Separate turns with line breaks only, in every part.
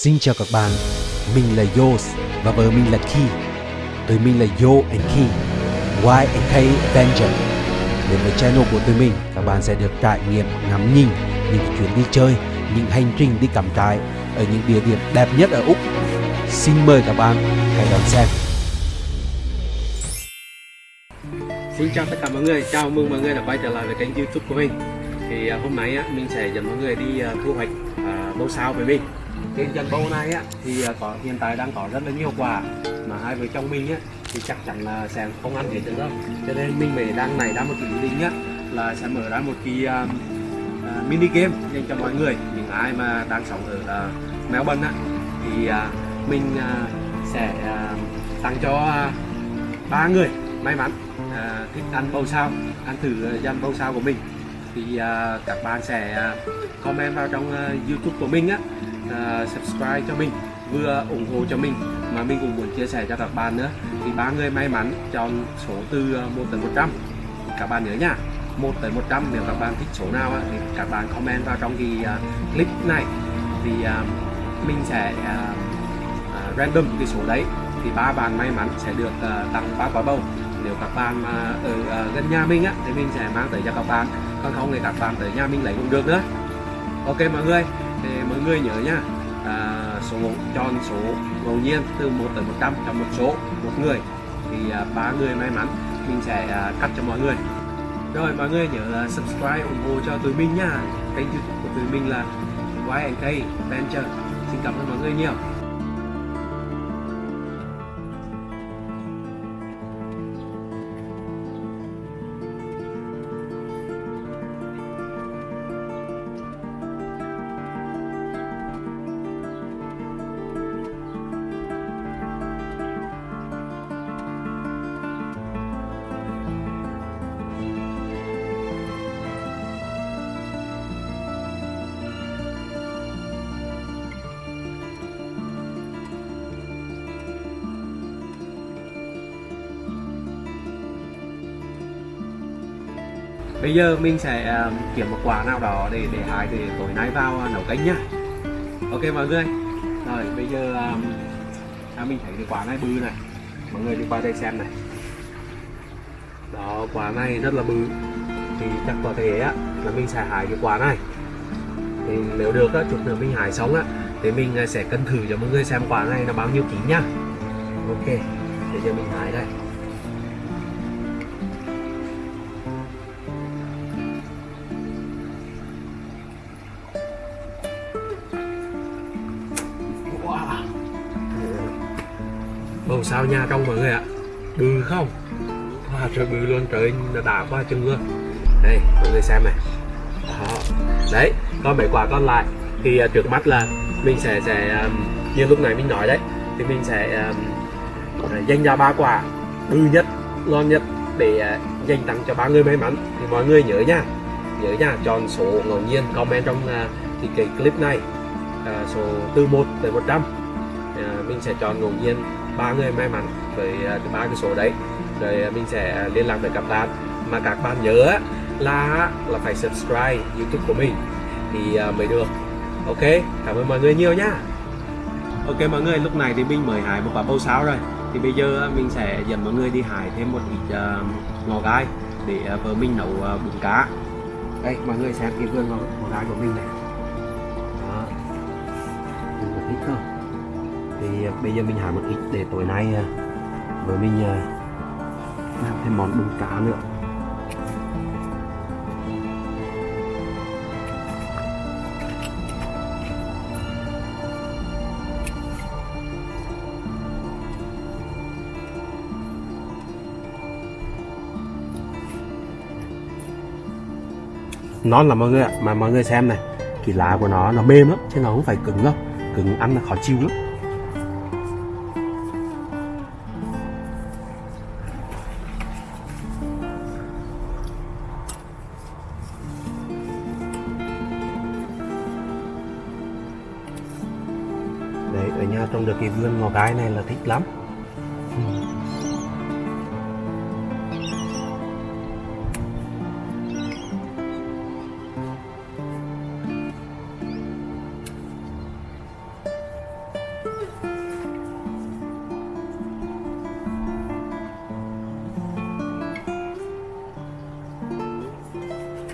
Xin chào các bạn, mình là Yos và vợ mình là Ki. Tụi mình là Yo and Ki, Y and K Avenger. Đến với channel của tụi mình, các bạn sẽ được trải nghiệm ngắm nhìn những chuyến đi chơi, những hành trình đi cắm trại ở những địa điểm đẹp nhất ở Úc. Xin mời các bạn hãy đón xem.
Xin chào tất cả mọi người, chào mừng mọi người đã quay trở lại với kênh youtube của mình Thì à, hôm nay á, mình sẽ dẫn mọi người đi à, thu hoạch à, bông sao với mình trên chân bầu này á, thì à, có hiện tại đang có rất là nhiều quả Mà hai vợ chồng mình á, thì chắc chắn là sẽ không ăn hết được đâu. Cho nên mình mới đang này ra một cái ý định á, là sẽ mở ra một cái uh, uh, mini game dành cho mọi người. Những ai mà đang sống ở uh, Melbourne á, thì uh, mình uh, sẽ uh, tặng cho ba ba người may mắn uh, thích ăn bầu sao ăn thử dàn bầu sao của mình. Thì uh, các bạn sẽ uh, comment vào trong uh, youtube của mình á À, subscribe cho mình, vừa ủng hộ cho mình mà mình cũng muốn chia sẻ cho các bạn nữa. Thì ba người may mắn chọn số từ à, 1 tới 100 các bạn nhớ nha 1 tới 100 nếu các bạn thích số nào thì các bạn comment vào trong cái à, clip này. Thì mình sẽ random cái số đấy. Thì ba bạn may mắn sẽ được tặng ba quả bầu. Nếu các bạn mà ở gần nhà mình á, thì mình sẽ mang tới cho các bạn. Còn không thì các bạn tới nhà mình lấy cũng được nữa. Ok mọi người mọi người nhớ nhá à, số chọn số ngẫu nhiên từ 1 tới 100 cho một số một người. Thì à, ba người may mắn mình sẽ à, cắt cho mọi người. Rồi mọi người nhớ là subscribe ủng hộ cho tụi mình nha. Kênh youtube của tụi mình là YNK Venture. Xin cảm ơn mọi người nhiều. Bây giờ mình sẽ uh, kiếm một quả nào đó để để hái để tối nay vào nấu canh nhá. Ok mọi người. Rồi bây giờ um, à, mình thấy cái quả này bự này. Mọi người đi qua đây xem này. Đó quả này rất là bự. Thì chắc có thể á là mình sẽ hái cái quả này. Thì nếu được á chút nữa mình hái xong á thì mình à, sẽ cân thử cho mọi người xem quả này là bao nhiêu ký nhá. Ok bây giờ mình hái đây. Bầu sao nha trong mọi người ạ? Bự không? Wow trời bự luôn trời nó đã quá chừng luôn. Đây mọi người xem này. Đó. Đấy có mấy quả còn lại. Thì uh, trước mắt là mình sẽ sẽ um, Như lúc này mình nói đấy Thì mình sẽ um, dành ra ba quả Bự nhất, ngon nhất Để uh, dành tặng cho ba người may mắn. Thì mọi người nhớ nha Nhớ nha chọn số ngẫu nhiên comment trong uh, thì cái clip này uh, số từ 1 tới 100 uh, mình sẽ chọn ngẫu nhiên ba người may mắn với à, ba cái số đấy. Rồi à, mình sẽ liên lạc với các bạn. Mà các bạn nhớ là là phải subscribe youtube của mình thì à, mới được. Ok cảm ơn mọi người nhiều nhá ok mọi người lúc này thì mình mới hái một quả bầu sao rồi. Thì bây giờ mình sẽ dẫn mọi người đi hái thêm một ít uh, ngò gai để uh, vợ mình nấu uh, bún cá. Đây mọi người xem cái vườn ngò, ngò gai của mình này. Đó. Mình một ít thôi thì bây giờ mình hái một ít để tối nay à, với mình à, làm thêm món bún cá nữa. Non là mọi người ạ, mà mọi người xem này, cái lá của nó nó mềm lắm, chứ nó không phải cứng đâu. Cứng ăn là khó chịu lắm. đấy, ở nhà trồng được cái vườn ngò gái này là thích lắm.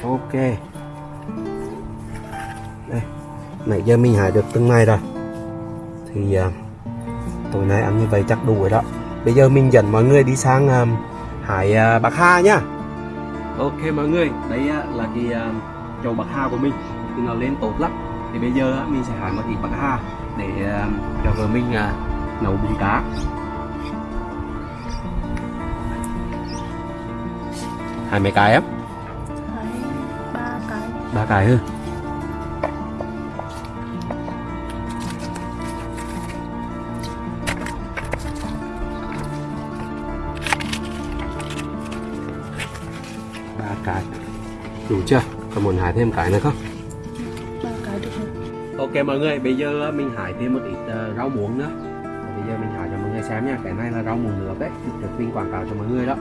Ok. Đây, nãy giờ mình hái được từng này rồi thì à, tối nay ăn như vậy chắc đủ rồi đó. Bây giờ mình dẫn mọi người đi sang à, hải à, bạc hà nhá. Ok mọi người đây á, là cái à, chậu bạc hà của mình. Thì nó lên tốt lắm. Thì bây giờ á, mình sẽ hái một ít bạc hà để à, cho vợ mình à, nấu bún cá. Hai mấy cái em
Thấy ba cái.
Ba cái hơn đủ chưa? Còn muốn hái thêm cái nữa không?
Ba cái được rồi.
Ok mọi người bây giờ mình hái thêm một ít ờ, rau muống nữa. Bây giờ mình hái cho mọi người xem nha cái này là rau muống nước đấy được mình quảng cáo cho mọi người đó.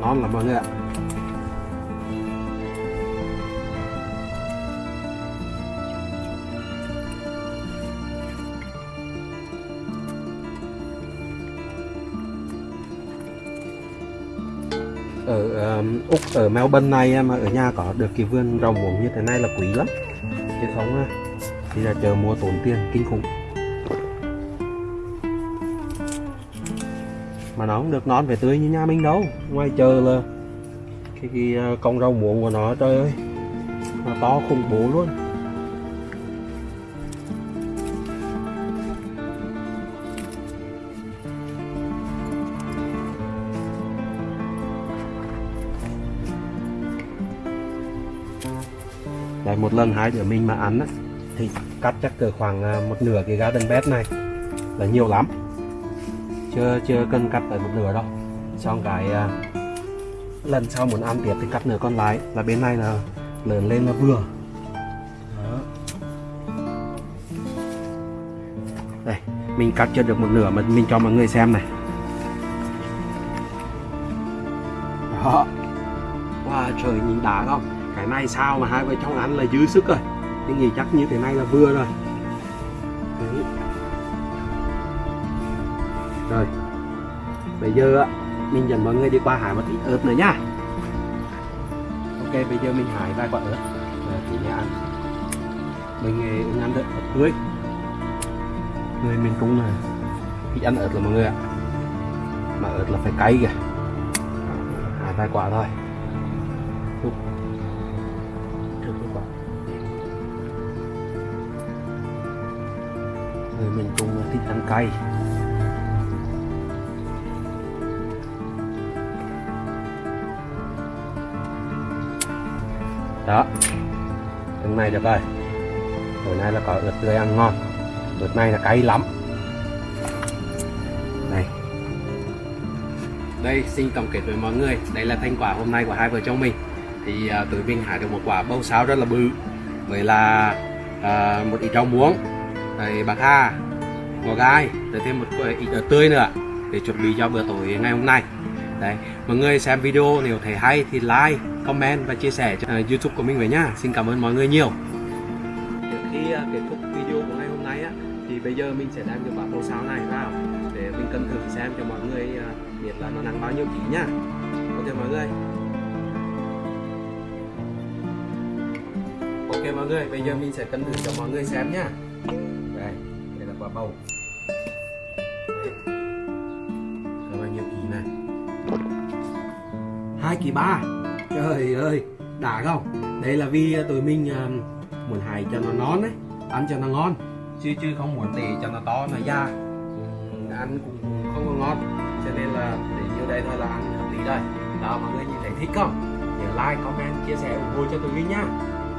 Ngon lắm mọi người ạ Um, úc ở melbourne này mà ở nhà có được cái vườn rau muống như thế này là quý lắm. Chứ không thì là chờ mua tốn tiền kinh khủng. Mà nó không được non về tươi như nhà mình đâu. Ngoài chờ là cái, cái à, con rau muống của nó trời ơi. Nó to khủng bố luôn. Đấy, một lần hai đứa mình mà ăn á thì cắt chắc cỡ khoảng à, một nửa cái garden bed này là nhiều lắm. Chưa chưa cần cắt tới một nửa đâu. Xong cái à, lần sau muốn ăn tiếp thì cắt nửa con lái là bên này là lớn lên là vừa. Đó. đây mình cắt chưa được một nửa mà mình cho mọi người xem này. Đó. Wow trời nhìn đã không? Cái này sao mà hai vợ chồng ăn là dư sức rồi. Tôi nghĩ chắc như thế này là vừa rồi. Đấy. rồi. Bây giờ á, mình dẫn mọi người đi qua hải một ít ớt nữa nhá ok, bây giờ mình hải vài quả ớt rồi thì nhà ăn. Ờ, mình ăn được. Ớt tươi người miền trung là thích ăn ớt là mọi người ạ. Mà ớt là phải cay kìa. Hải vài quả thôi. Úp. Người mình cũng thích ăn cay. Đó từng này được rồi. Bữa nay là có ướt tươi ăn ngon. Ướt này là cay lắm. Này. Đây xin tổng kết với mọi người. Đây là thành quả hôm nay của hai vợ chồng mình. Thì uh, tụi mình hái được một quả bông sáo rất là bự. Với là uh, một ít rau muống rồi bạc hà ngò gai rồi thêm một ít ớt tươi nữa để chuẩn bị cho bữa tối ngày hôm nay. Đấy mọi người xem video nếu thấy hay thì like comment và chia sẻ cho uh, youtube của mình với nhá. Xin cảm ơn mọi người nhiều. Trước khi uh, kết thúc video của ngày hôm nay á thì bây giờ mình sẽ đem cái quả bầu sáo này vào để mình cân thử xem cho mọi người uh, biết là nó nặng bao nhiêu ký nhá. Ok mọi người. Ok mọi người bây giờ mình sẽ cân thử cho mọi người xem nhá bầu Đấy. Có bao nhiêu ký này? Hai kỳ ba. Trời ơi, đã không? Đây là vì tụi mình à, muốn hài cho nó non đấy ăn cho nó ngon. Chứ chứ không muốn để cho nó to, nó da ăn cũng không có ngon. Cho nên là để nhiêu đây thôi là ăn hợp lý đây. đó, mọi người nhìn thấy thích không? Nhớ like, comment, chia sẻ ủng hộ cho tụi mình nhá